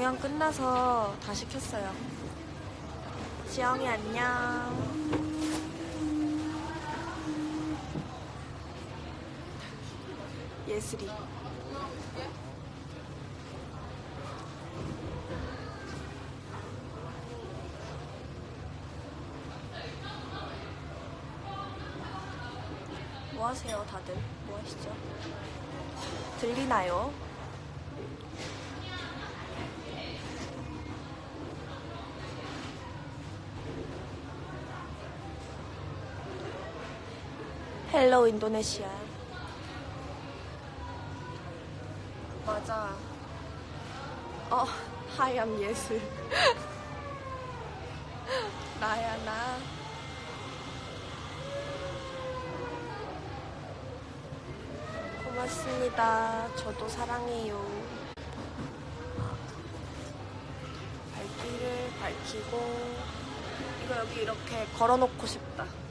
공연 끝나서 다시 켰어요. 지영이 안녕. 예슬이. 뭐 하세요, 다들? 뭐 하시죠? 들리나요? 헬로 인도네시아. 맞아. 어, 하얀 예술. 나야, 나. 고맙습니다. 저도 사랑해요. 발길을 밝히고 이거 여기 이렇게 걸어놓고 싶다.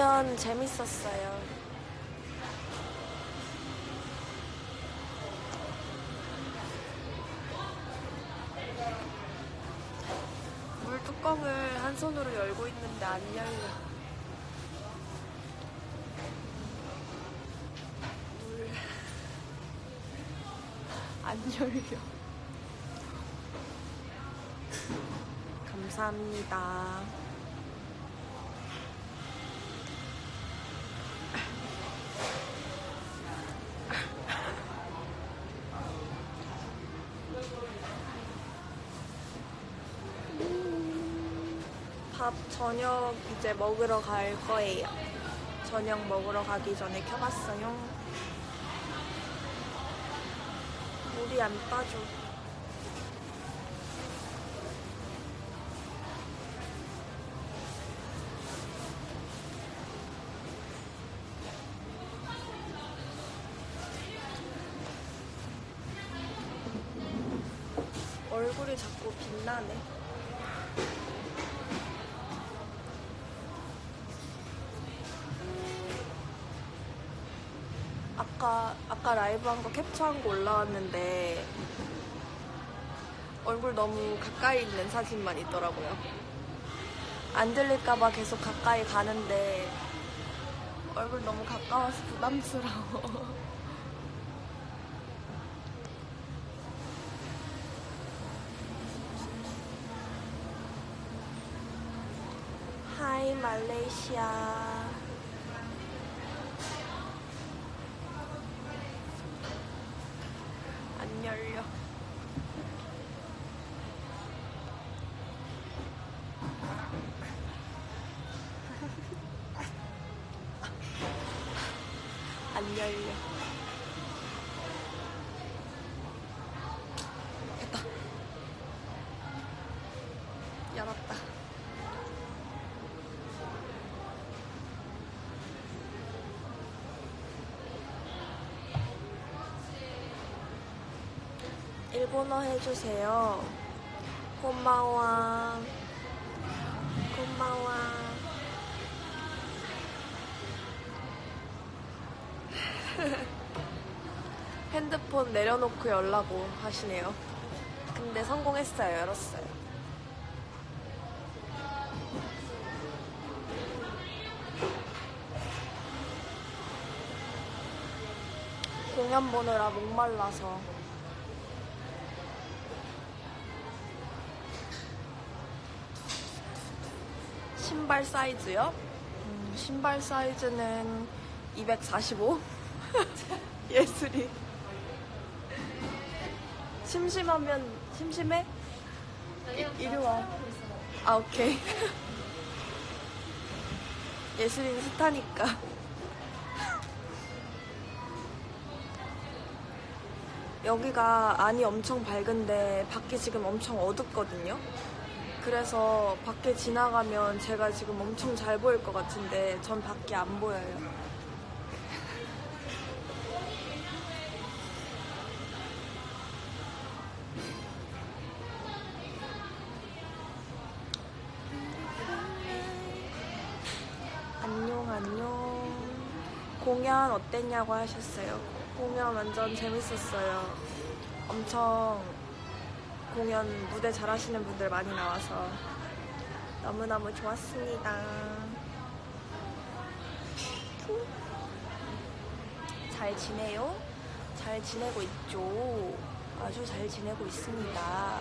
공연 재밌었어요. 물 뚜껑을 한 손으로 열고 있는데 안 열려. 물. 안 열려. 감사합니다. 밥 저녁 이제 먹으러 갈 거예요. 저녁 먹으러 가기 전에 켜봤어요. 물이 안 빠져. 얼굴이 자꾸 빛나네. 아까 라이브 한 거 캡처한 거 올라왔는데 얼굴 너무 가까이 있는 사진만 있더라고요. 안 들릴까봐 계속 가까이 가는데 얼굴 너무 가까워서 부담스러워. 하이 말레이시아. 안 열려. 안 열려. 됐다. 열었다. 일본어 해주세요. 고마워. 고마워. 핸드폰 내려놓고 열라고 하시네요. 근데 성공했어요. 열었어요. 공연 보느라 목말라서. 신발 사이즈요? 음, 신발 사이즈는 245? 예술이. 심심하면, 심심해? 이, 이리 와. 아, 오케이. 예술인 스타니까. 여기가 안이 엄청 밝은데 밖이 지금 엄청 어둡거든요. 그래서 밖에 지나가면 제가 지금 엄청 잘 보일 것 같은데 전 밖이 안 보여요. 공연 어땠냐고 하셨어요. 공연 완전 재밌었어요. 엄청 공연 무대 잘하시는 분들 많이 나와서 너무너무 좋았습니다. 잘 지내요? 잘 지내고 있죠? 아주 잘 지내고 있습니다.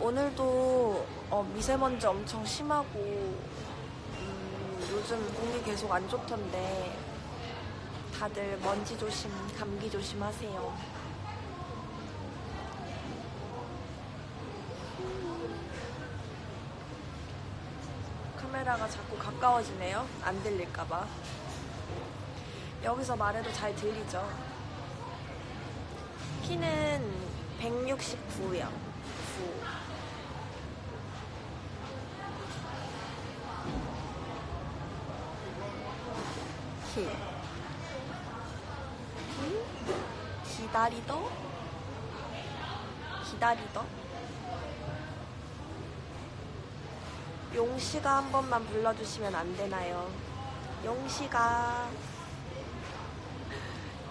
오늘도 어, 미세먼지 엄청 심하고 음, 요즘 공기 계속 안 좋던데 다들 먼지 조심, 감기 조심하세요. 카메라가 자꾸 가까워지네요. 안 들릴까봐. 여기서 말해도 잘 들리죠? 키는 169요. 9. 키. 기다리더? 기다리더? 용씨가 한 번만 불러주시면 안 되나요? 용씨가.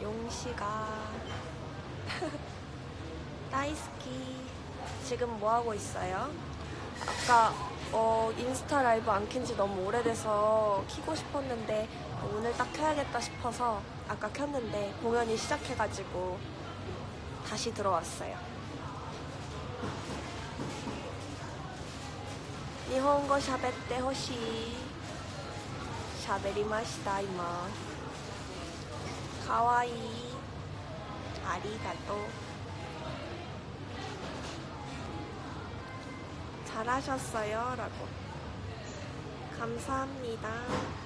용씨가. 나이스키. 지금 뭐 하고 있어요? 아까 어, 인스타 라이브 안 켠 지 너무 오래돼서 키고 싶었는데 오늘 딱 켜야겠다 싶어서 아까 켰는데 공연이 시작해가지고 다시 들어왔어요. 일본어 아리가또. 잘하셨어요 라고. 감사합니다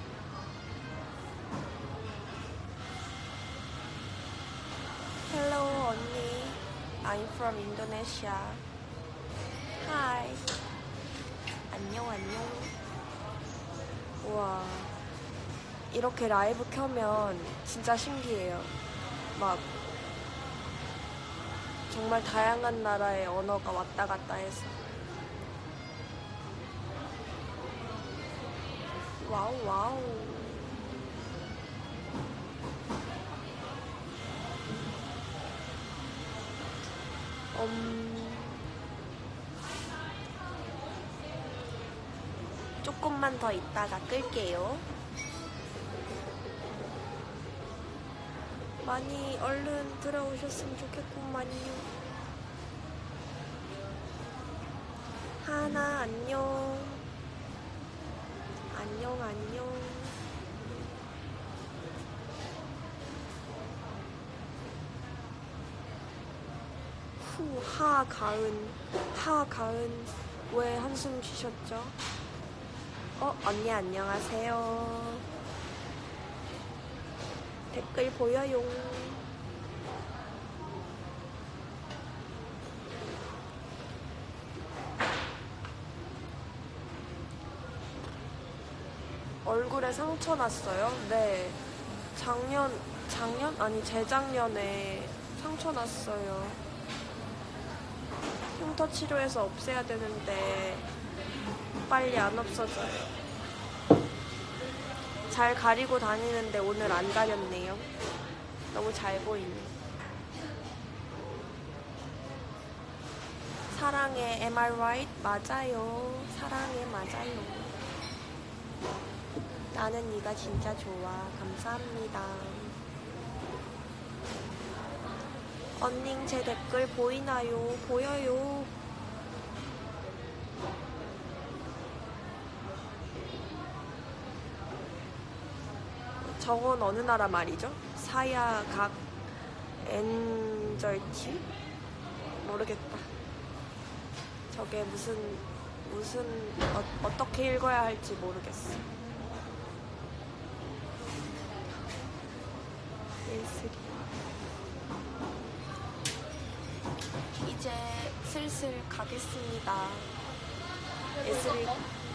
I'm from Indonesia. Hi. 안녕 안녕. 우와. 이렇게 라이브 켜면 진짜 신기해요. 막 정말 다양한 나라의 언어가 왔다 갔다 해서. 와우 와우 음, 조금만 더 있다가 끌게요. 많이 얼른 들어오셨으면 좋겠구만요. 하나 안녕. 안녕 안녕. 후, 하, 가은. 하, 가은. 왜 한숨 쉬셨죠? 어, 언니 안녕하세요. 댓글 보여요. 얼굴에 상처 났어요? 네. 작년, 작년? 아니, 재작년에 상처 났어요. 흉터 치료해서 없애야 되는데, 빨리 안 없어져요. 잘 가리고 다니는데 오늘 안 가렸네요. 너무 잘 보이네. 사랑해, am I right? 맞아요. 사랑해, 맞아요. 나는 네가 진짜 좋아. 감사합니다. 언닝 제 댓글 보이나요? 보여요. 저건 어느 나라 말이죠? 사야각 엔절티? 모르겠다. 저 저게 무슨 무슨 어, 어떻게 읽어야 할지 모르겠어. 예슬이. 이제 슬슬 가겠습니다. 예슬이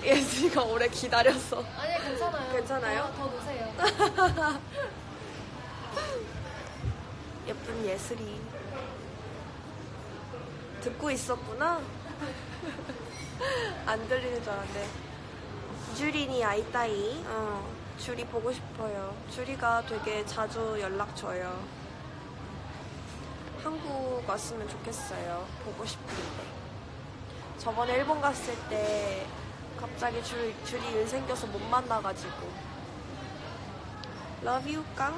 예슬이가 오래 기다렸어. 아니 괜찮아요. 괜찮아요? 더, 더 노세요. 예쁜 예슬이 듣고 있었구나. 안 들리는 줄 알았는데. 주린이 아이따이. 어, 주리 보고 싶어요. 주리가 되게 자주 연락 줘요. 한국 왔으면 좋겠어요. 보고 싶은데. 저번에 일본 갔을 때 갑자기 줄, 줄이 일 생겨서 못 만나가지고. Love you, 깡.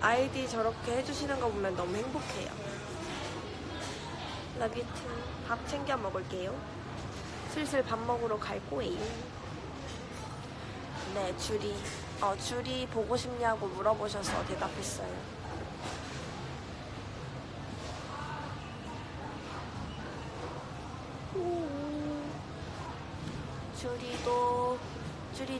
아이디 저렇게 해주시는 거 보면 너무 행복해요. Love you too. 밥 챙겨 먹을게요. 슬슬 밥 먹으러 갈 거예요. 네, 줄이, 어, 줄이 보고 싶냐고 물어보셔서 대답했어요. 줄이도, 줄이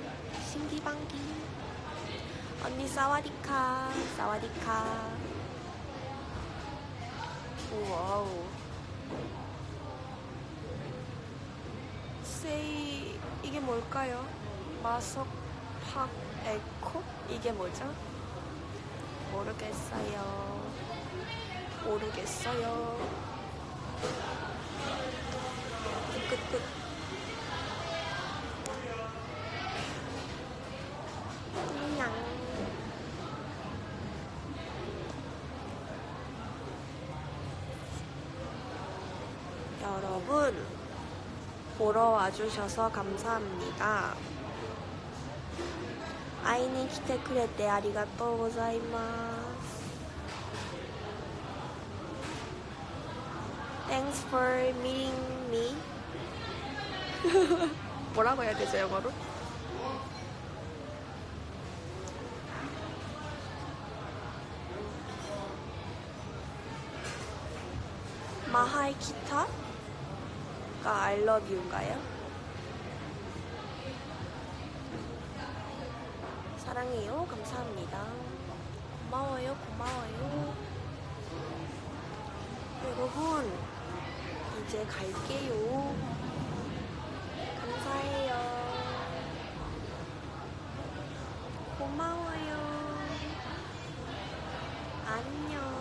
신기방기. 언니 사와디카. 사와디카. 와우. 세이 이게 뭘까요? 마석 팍 에코? 이게 뭐죠? 모르겠어요. 모르겠어요. 끝끝. 여러분 보러 와주셔서 감사합니다. 아이니 키테 쿠레테 아리가또 고자이마스. Thanks for meeting me. 뭐라고 해야 되죠, 영어로? 마하이 키타 아까 알러뷰인가요? 사랑해요. 감사합니다. 고마워요. 고마워요. 여러분 이제 갈게요. 감사해요. 고마워요. 안녕.